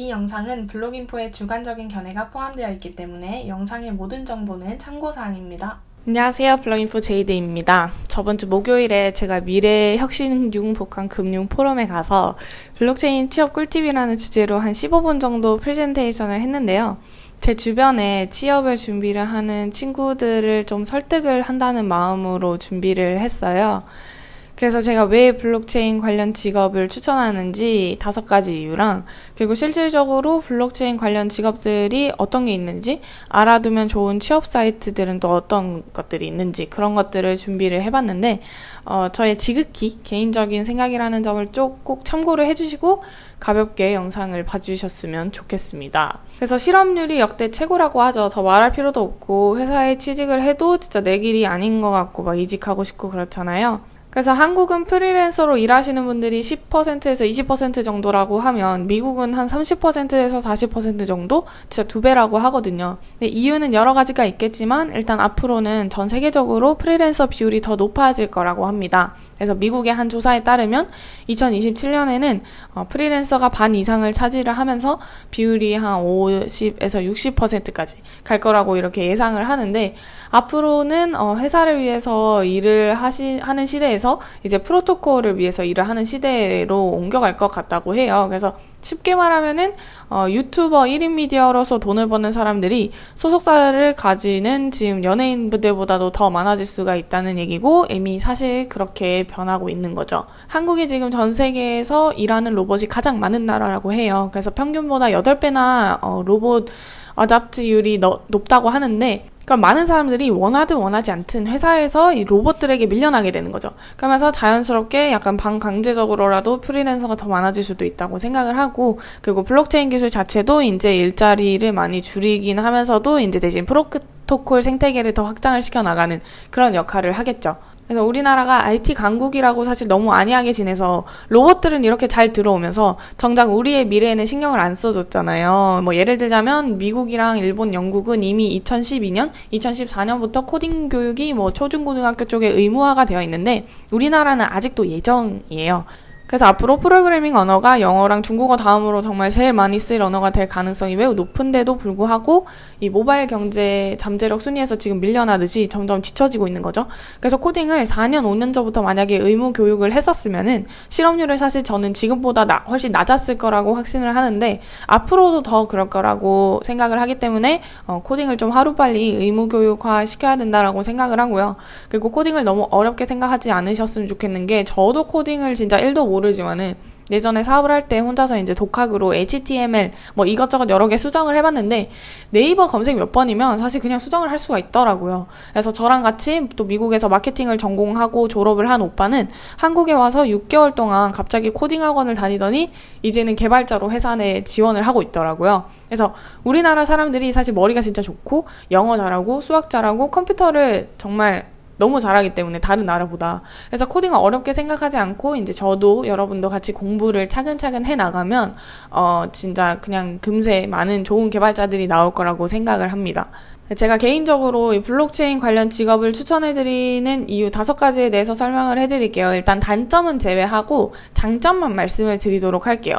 이 영상은 블로깅포의 주관적인 견해가 포함되어 있기 때문에 영상의 모든 정보는 참고사항입니다. 안녕하세요. 블로깅포 제이드입니다. 저번 주 목요일에 제가 미래 혁신 융복합 금융 포럼에 가서 블록체인 취업 꿀팁이라는 주제로 한 15분 정도 프레젠테이션을 했는데요. 제 주변에 취업을 준비를 하는 친구들을 좀 설득을 한다는 마음으로 준비를 했어요. 그래서 제가 왜 블록체인 관련 직업을 추천하는지 다섯 가지 이유랑 그리고 실질적으로 블록체인 관련 직업들이 어떤 게 있는지 알아두면 좋은 취업 사이트들은 또 어떤 것들이 있는지 그런 것들을 준비를 해봤는데 어, 저의 지극히 개인적인 생각이라는 점을 쭉꼭 참고를 해주시고 가볍게 영상을 봐주셨으면 좋겠습니다. 그래서 실업률이 역대 최고라고 하죠. 더 말할 필요도 없고 회사에 취직을 해도 진짜 내 길이 아닌 것 같고 막 이직하고 싶고 그렇잖아요. 그래서 한국은 프리랜서로 일하시는 분들이 10%에서 20% 정도라고 하면 미국은 한 30%에서 40% 정도? 진짜 두 배라고 하거든요. 이유는 여러 가지가 있겠지만 일단 앞으로는 전 세계적으로 프리랜서 비율이 더 높아질 거라고 합니다. 그래서 미국의 한 조사에 따르면 2027년에는 어, 프리랜서가 반 이상을 차지를 하면서 비율이 한 50에서 60%까지 갈 거라고 이렇게 예상을 하는데 앞으로는 어, 회사를 위해서 일을 하시 하는 시대에서 이제 프로토콜을 위해서 일을 하는 시대로 옮겨갈 것 같다고 해요. 그래서 쉽게 말하면은 어, 유튜버 1인 미디어로서 돈을 버는 사람들이 소속사를 가지는 지금 연예인들보다도 더 많아질 수가 있다는 얘기고 이미 사실 그렇게 변하고 있는 거죠. 한국이 지금 전 세계에서 일하는 로봇이 가장 많은 나라라고 해요. 그래서 평균보다 8배나 어, 로봇 adopt율이 높다고 하는데 그럼 많은 사람들이 원하든 원하지 않든 회사에서 이 로봇들에게 밀려나게 되는 거죠. 그러면서 자연스럽게 약간 반강제적으로라도 프리랜서가 더 많아질 수도 있다고 생각을 하고 그리고 블록체인 기술 자체도 이제 일자리를 많이 줄이긴 하면서도 이제 대신 프로토콜 생태계를 더 확장을 시켜 나가는 그런 역할을 하겠죠. 그래서 우리나라가 IT 강국이라고 사실 너무 안이하게 지내서 로봇들은 이렇게 잘 들어오면서 정작 우리의 미래에는 신경을 안 써줬잖아요. 뭐 예를 들자면 미국이랑 일본, 영국은 이미 2012년, 2014년부터 코딩 교육이 뭐 초중고등학교 쪽에 의무화가 되어 있는데 우리나라는 아직도 예정이에요. 그래서 앞으로 프로그래밍 언어가 영어랑 중국어 다음으로 정말 제일 많이 쓰일 언어가 될 가능성이 매우 높은데도 불구하고 이 모바일 경제 잠재력 순위에서 지금 밀려나듯이 점점 뒤처지고 있는 거죠. 그래서 코딩을 4년, 5년 전부터 만약에 의무 교육을 했었으면은 실업률을 사실 저는 지금보다 나, 훨씬 낮았을 거라고 확신을 하는데 앞으로도 더 그럴 거라고 생각을 하기 때문에 어, 코딩을 좀 하루빨리 의무 교육화 시켜야 된다라고 생각을 하고요. 그리고 코딩을 너무 어렵게 생각하지 않으셨으면 좋겠는 게 저도 코딩을 진짜 1도 못 모르지만은 예전에 사업을 할 때 혼자서 이제 독학으로 HTML 뭐 이것저것 여러 개 수정을 해봤는데 네이버 검색 몇 번이면 사실 그냥 수정을 할 수가 있더라고요. 그래서 저랑 같이 또 미국에서 마케팅을 전공하고 졸업을 한 오빠는 한국에 와서 6개월 동안 갑자기 코딩 학원을 다니더니 이제는 개발자로 회사 내에 지원을 하고 있더라고요. 그래서 우리나라 사람들이 사실 머리가 진짜 좋고 영어 잘하고 수학 잘하고 컴퓨터를 정말 너무 잘하기 때문에 다른 나라보다 그래서 코딩을 어렵게 생각하지 않고 이제 저도 여러분도 같이 공부를 차근차근 해 나가면 어 진짜 그냥 금세 많은 좋은 개발자들이 나올 거라고 생각을 합니다. 제가 개인적으로 이 블록체인 관련 직업을 추천해드리는 이유 다섯 가지에 대해서 설명을 해드릴게요. 일단 단점은 제외하고 장점만 말씀을 드리도록 할게요.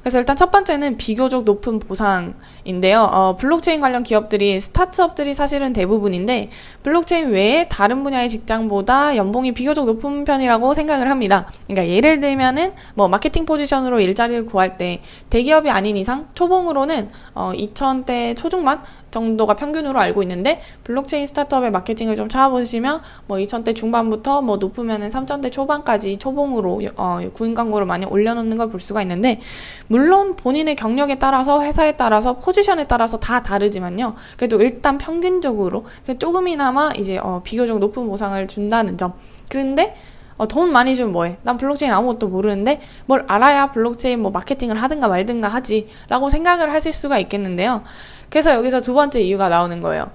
그래서 일단 첫 번째는 비교적 높은 보상인데요. 어, 블록체인 관련 기업들이 스타트업들이 사실은 대부분인데 블록체인 외에 다른 분야의 직장보다 연봉이 비교적 높은 편이라고 생각을 합니다. 그러니까 예를 들면은 뭐 마케팅 포지션으로 일자리를 구할 때 대기업이 아닌 이상 초봉으로는 어, 2천대 초중반 정도가 평균으로 알고 있는데 블록체인 스타트업의 마케팅을 좀 찾아보시면 뭐 2천대 중반부터 뭐 높으면은 3천대 초반까지 초봉으로 어, 구인 광고를 많이 올려놓는 걸 볼 수가 있는데 물론 본인의 경력에 따라서 회사에 따라서 포지션에 따라서 다 다르지만요. 그래도 일단 평균적으로 조금이나마 이제 어, 비교적 높은 보상을 준다는 점. 그런데 어, 돈 많이 주면 뭐해? 난 블록체인 아무것도 모르는데 뭘 알아야 블록체인 뭐 마케팅을 하든가 말든가 하지 라고 생각을 하실 수가 있겠는데요. 그래서 여기서 두 번째 이유가 나오는 거예요.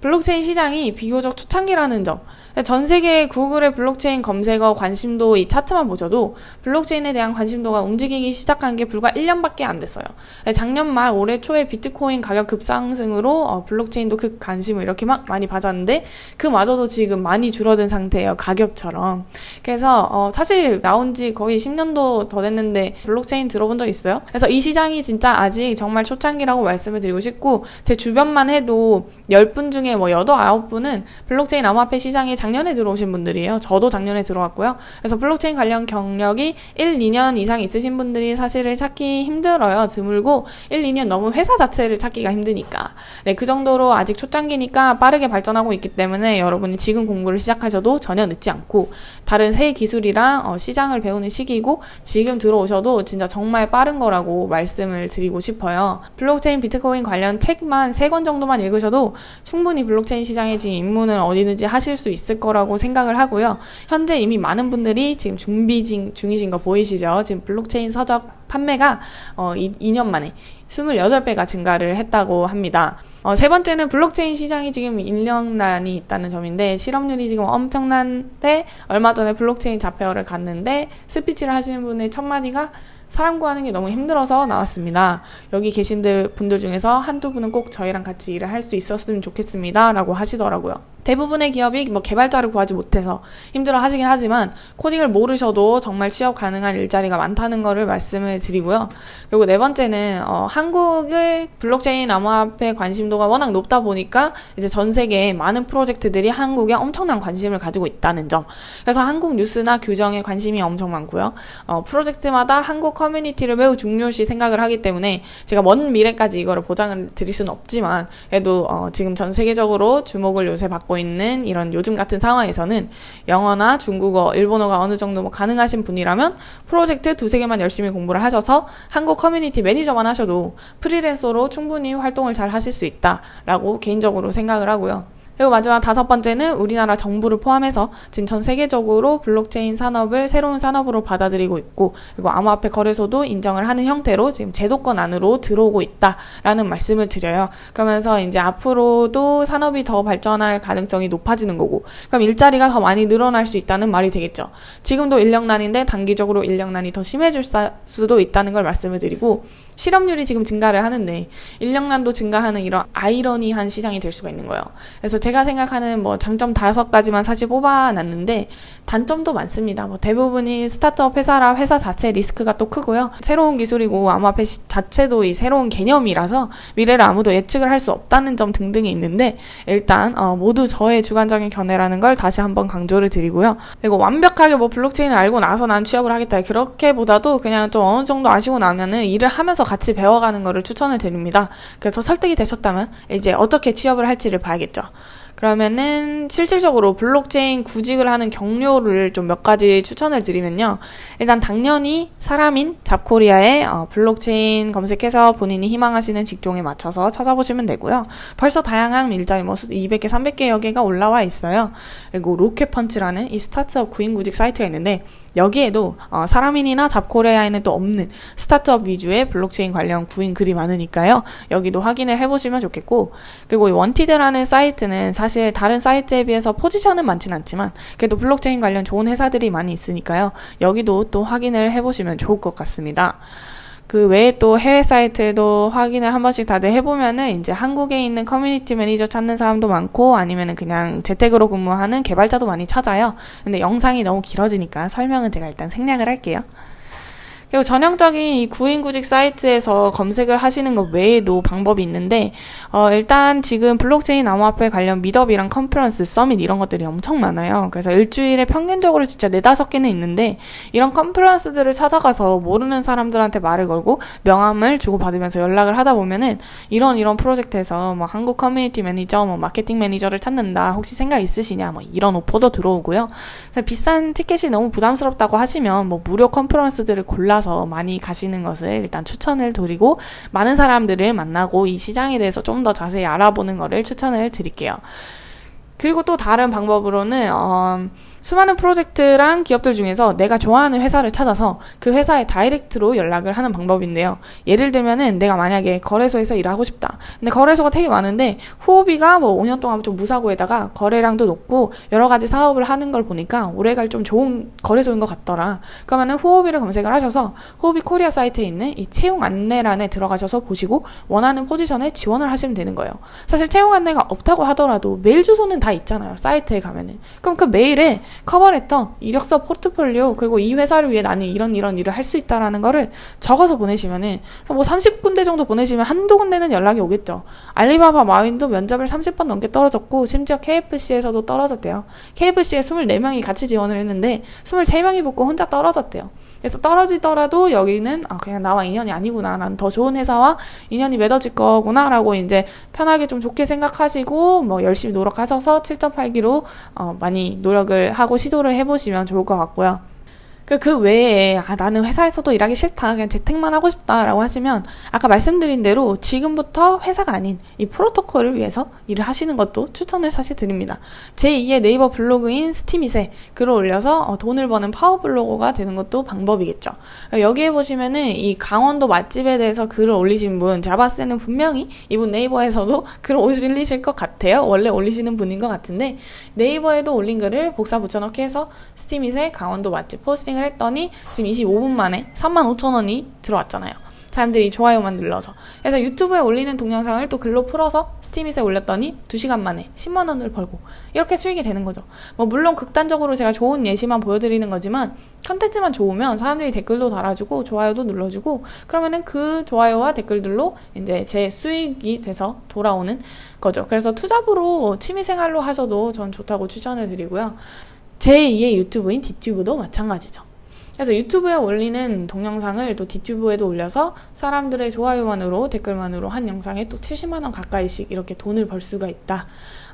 블록체인 시장이 비교적 초창기라는 점. 전 세계 구글의 블록체인 검색어 관심도 이 차트만 보셔도 블록체인에 대한 관심도가 움직이기 시작한 게 불과 1년밖에 안 됐어요. 작년 말 올해 초에 비트코인 가격 급상승으로 어, 블록체인도 그 관심을 이렇게 막 많이 받았는데 그마저도 지금 많이 줄어든 상태예요. 가격처럼. 그래서 어, 사실 나온 지 거의 10년도 더 됐는데 블록체인 들어본 적 있어요? 그래서 이 시장이 진짜 아직 정말 초창기라고 말씀을 드리고 싶고 제 주변만 해도 10분 중에 뭐 8, 9분은 블록체인 암호화폐 시장에 작년에 들어오신 분들이에요. 저도 작년에 들어왔고요. 그래서 블록체인 관련 경력이 1, 2년 이상 있으신 분들이 사실은 찾기 힘들어요. 드물고 1, 2년 넘은 회사 자체를 찾기가 힘드니까. 네, 그 정도로 아직 초창기니까 빠르게 발전하고 있기 때문에 여러분이 지금 공부를 시작하셔도 전혀 늦지 않고 다른 새 기술이랑 어, 시장을 배우는 시기고 지금 들어오셔도 진짜 정말 빠른 거라고 말씀을 드리고 싶어요. 블록체인 비트코인 관련 책만 3권 정도만 읽으셔도 충분히 블록체인 시장에 지금 입문을 어디든지 하실 수 있을 거라고 생각을 하고요. 현재 이미 많은 분들이 지금 준비 중이신 거 보이시죠? 지금 블록체인 서적 판매가 어, 2, 년 만에 28배가 증가를 했다고 합니다. 어, 세 번째는 블록체인 시장이 지금 인력난이 있다는 점인데 실업률이 지금 엄청난데 얼마 전에 블록체인 job fair를 갔는데 스피치를 하시는 분의 첫 마디가 사람 구하는 게 너무 힘들어서 나왔습니다. 여기 계신 분들 중에서 한두 분은 꼭 저희랑 같이 일을 할 수 있었으면 좋겠습니다. 라고 하시더라고요. 대부분의 기업이 뭐 개발자를 구하지 못해서 힘들어 하시긴 하지만 코딩을 모르셔도 정말 취업 가능한 일자리가 많다는 것을 말씀을 드리고요. 그리고 네 번째는 어, 한국의 블록체인 암호화폐 관심도가 워낙 높다 보니까 이제 전 세계에 많은 프로젝트들이 한국에 엄청난 관심을 가지고 있다는 점. 그래서 한국 뉴스나 규정에 관심이 엄청 많고요. 어, 프로젝트마다 한국 커뮤니티를 매우 중요시 생각을 하기 때문에 제가 먼 미래까지 이거를 보장을 드릴 수는 없지만 그래도 어, 지금 전 세계적으로 주목을 요새 받고 있는 이런 요즘 같은 상황에서는 영어나 중국어, 일본어가 어느 정도 뭐 가능하신 분이라면 프로젝트 두세 개만 열심히 공부를 하셔서 한국 커뮤니티 매니저만 하셔도 프리랜서로 충분히 활동을 잘 하실 수 있다라고 개인적으로 생각을 하고요. 그리고 마지막 다섯 번째는 우리나라 정부를 포함해서 지금 전 세계적으로 블록체인 산업을 새로운 산업으로 받아들이고 있고 그리고 암호화폐 거래소도 인정을 하는 형태로 지금 제도권 안으로 들어오고 있다라는 말씀을 드려요. 그러면서 이제 앞으로도 산업이 더 발전할 가능성이 높아지는 거고 그럼 일자리가 더 많이 늘어날 수 있다는 말이 되겠죠. 지금도 인력난인데 단기적으로 인력난이 더 심해질 수도 있다는 걸 말씀을 드리고 실업률이 지금 증가를 하는데 인력난도 증가하는 이런 아이러니한 시장이 될 수가 있는 거예요. 그래서 제가 생각하는 뭐 장점 다섯 가지만 사실 뽑아놨는데 단점도 많습니다. 뭐 대부분이 스타트업 회사라 회사 자체 리스크가 또 크고요. 새로운 기술이고 암호화폐 자체도 이 새로운 개념이라서 미래를 아무도 예측을 할 수 없다는 점 등등이 있는데 일단 어, 모두 저의 주관적인 견해라는 걸 다시 한번 강조를 드리고요. 그리고 완벽하게 뭐 블록체인을 알고 나서 난 취업을 하겠다 그렇게보다도 그냥 좀 어느 정도 아시고 나면은 일을 하면서 같이 배워가는 것을 추천을 드립니다. 그래서 설득이 되셨다면 이제 어떻게 취업을 할지를 봐야겠죠. 그러면은 실질적으로 블록체인 구직을 하는 경로를 좀 몇 가지 추천을 드리면요. 일단 당연히 사람인 잡코리아에 어, 블록체인 검색해서 본인이 희망하시는 직종에 맞춰서 찾아보시면 되고요. 벌써 다양한 일자리 뭐 200개, 300개 여 개가 올라와 있어요. 그리고 로켓펀치라는 이 스타트업 구인 구직 사이트가 있는데 여기에도 어, 사람인이나 잡코리아에는 또 없는 스타트업 위주의 블록체인 관련 구인 글이 많으니까요. 여기도 확인을 해보시면 좋겠고 그리고 원티드라는 사이트는 사실 다른 사이트에 비해서 포지션은 많진 않지만 그래도 블록체인 관련 좋은 회사들이 많이 있으니까요. 여기도 또 확인을 해보시면 좋을 것 같습니다. 그 외에 또 해외 사이트도 확인을 한 번씩 다들 해보면은 이제 한국에 있는 커뮤니티 매니저 찾는 사람도 많고 아니면은 그냥 재택으로 근무하는 개발자도 많이 찾아요. 근데 영상이 너무 길어지니까 설명은 제가 일단 생략을 할게요. 그리고 전형적인 이 구인구직 사이트에서 검색을 하시는 것 외에도 방법이 있는데 어, 일단 지금 블록체인 암호화폐 관련 meetup이랑 컨퍼런스, summit 이런 것들이 엄청 많아요. 그래서 일주일에 평균적으로 진짜 네다섯 개는 있는데 이런 컨퍼런스들을 찾아가서 모르는 사람들한테 말을 걸고 명함을 주고받으면서 연락을 하다 보면은 이런 이런 프로젝트에서 뭐 한국 커뮤니티 매니저, 뭐 마케팅 매니저를 찾는다. 혹시 생각 있으시냐? 뭐 이런 오퍼도 들어오고요. 비싼 티켓이 너무 부담스럽다고 하시면 뭐 무료 컨퍼런스들을 골라서 따라서 많이 가시는 것을 일단 추천을 드리고 많은 사람들을 만나고 이 시장에 대해서 좀 더 자세히 알아보는 것을 추천을 드릴게요. 그리고 또 다른 방법으로는 어, 수많은 프로젝트랑 기업들 중에서 내가 좋아하는 회사를 찾아서 그 회사에 direct로 연락을 하는 방법인데요. 예를 들면은 내가 만약에 거래소에서 일하고 싶다. 근데 거래소가 되게 많은데 후오비가 뭐 5년 동안 좀 무사고에다가 거래량도 높고 여러 가지 사업을 하는 걸 보니까 오래갈 좀 좋은 거래소인 것 같더라. 그러면은 후오비를 검색을 하셔서 후오비 코리아 사이트에 있는 이 채용 안내란에 들어가셔서 보시고 원하는 포지션에 지원을 하시면 되는 거예요. 사실 채용 안내가 없다고 하더라도 메일 주소는 다 있잖아요. 사이트에 가면은. 그럼 그 메일에 커버레터, 이력서, 포트폴리오 그리고 이 회사를 위해 나는 이런 이런 일을 할 수 있다라는 거를 적어서 보내시면은 뭐 30군데 정도 보내시면 한두 군데는 연락이 오겠죠. 알리바바 마윈도 면접을 30번 넘게 떨어졌고 심지어 KFC에서도 떨어졌대요. KFC에 24명이 같이 지원을 했는데 23명이 붙고 혼자 떨어졌대요. 그래서 떨어지더라도 여기는 아 그냥 나와 인연이 아니구나. 난 더 좋은 회사와 인연이 맺어질 거구나라고 이제 편하게 좀 좋게 생각하시고 뭐 열심히 노력하셔서 7.8기로 어 많이 노력을 하고 시도를 해보시면 좋을 것 같고요. 그, 그 외에, 아, 나는 회사에서도 일하기 싫다. 그냥 재택만 하고 싶다. 라고 하시면, 아까 말씀드린 대로 지금부터 회사가 아닌 이 프로토콜을 위해서 일을 하시는 것도 추천을 사실 드립니다. 제2의 네이버 블로그인 스티밋에 글을 올려서 어, 돈을 버는 파워블로거가 되는 것도 방법이겠죠. 여기에 보시면은 이 강원도 맛집에 대해서 글을 올리신 분, 제가 봤을 때는 분명히 이분 네이버에서도 글을 올리실 것 같아요. 원래 올리시는 분인 것 같은데, 네이버에도 올린 글을 복사 붙여넣기 해서 스티밋에 강원도 맛집 포스팅 포스팅을 했더니 지금 25분 만에 35,000원이 들어왔잖아요. 사람들이 좋아요만 눌러서. 그래서 유튜브에 올리는 동영상을 또 글로 풀어서 스티밋에 올렸더니 2시간 만에 10만 원을 벌고 이렇게 수익이 되는 거죠. 뭐 물론 극단적으로 제가 좋은 예시만 보여드리는 거지만 컨텐츠만 좋으면 사람들이 댓글도 달아주고 좋아요도 눌러주고 그러면은 그 좋아요와 댓글들로 이제 제 수익이 돼서 돌아오는 거죠. 그래서 투잡으로 취미생활로 하셔도 전 좋다고 추천을 드리고요. 제2의 유튜브인 디튜브도 마찬가지죠. 그래서 유튜브에 올리는 동영상을 또 디튜브에도 올려서 사람들의 좋아요만으로 댓글만으로 한 영상에 또 70만원 가까이씩 이렇게 돈을 벌 수가 있다.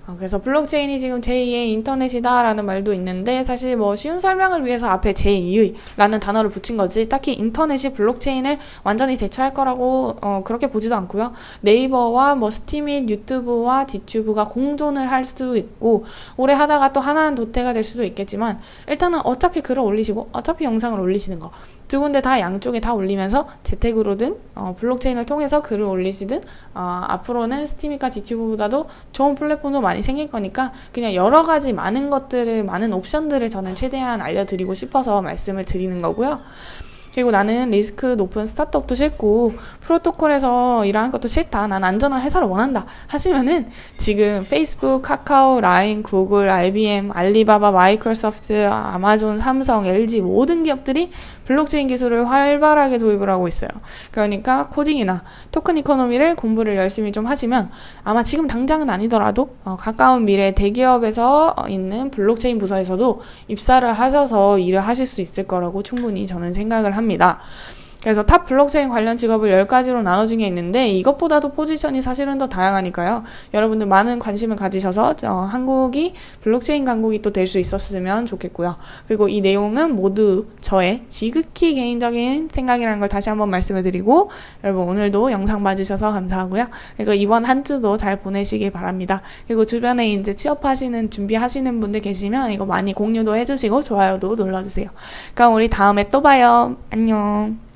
어, 그래서 블록체인이 지금 제2의 인터넷이다라는 말도 있는데 사실 뭐 쉬운 설명을 위해서 앞에 제2의라는 단어를 붙인 거지 딱히 인터넷이 블록체인을 완전히 대체할 거라고 어, 그렇게 보지도 않고요. 네이버와 뭐 스티밋, 유튜브와 디튜브가 공존을 할 수도 있고 오래 하다가 또 하나는 도태가 될 수도 있겠지만 일단은 어차피 글을 올리시고 어차피 영상을 올리시는 거 두 군데 다 양쪽에 다 올리면서 재택으로든 어, 블록체인을 통해서 글을 올리시든 어, 앞으로는 스티밋과 디튜브보다도 좋은 플랫폼도 많이 생길 거니까 그냥 여러 가지 많은 것들을 많은 옵션들을 저는 최대한 알려드리고 싶어서 말씀을 드리는 거고요. 그리고 나는 리스크 높은 스타트업도 싫고 프로토콜에서 일하는 것도 싫다. 난 안전한 회사를 원한다. 하시면은 지금 페이스북, 카카오, 라인, 구글, IBM, 알리바바, 마이크로소프트, 아마존, 삼성, LG 모든 기업들이 블록체인 기술을 활발하게 도입을 하고 있어요. 그러니까 코딩이나 token economy를 공부를 열심히 좀 하시면 아마 지금 당장은 아니더라도 어, 가까운 미래 대기업에서 있는 블록체인 부서에서도 입사를 하셔서 일을 하실 수 있을 거라고 충분히 저는 생각을 합니다. 그래서 top 블록체인 관련 직업을 10가지로 나눠진 게 있는데 이것보다도 포지션이 사실은 더 다양하니까요. 여러분들 많은 관심을 가지셔서 어, 한국이 블록체인 강국이 또 될 수 있었으면 좋겠고요. 그리고 이 내용은 모두 저의 지극히 개인적인 생각이라는 걸 다시 한번 말씀을 드리고 여러분 오늘도 영상 봐주셔서 감사하고요. 그리고 이번 한 주도 잘 보내시길 바랍니다. 그리고 주변에 이제 취업하시는 준비하시는 분들 계시면 이거 많이 공유도 해주시고 좋아요도 눌러주세요. 그럼 우리 다음에 또 봐요. 안녕.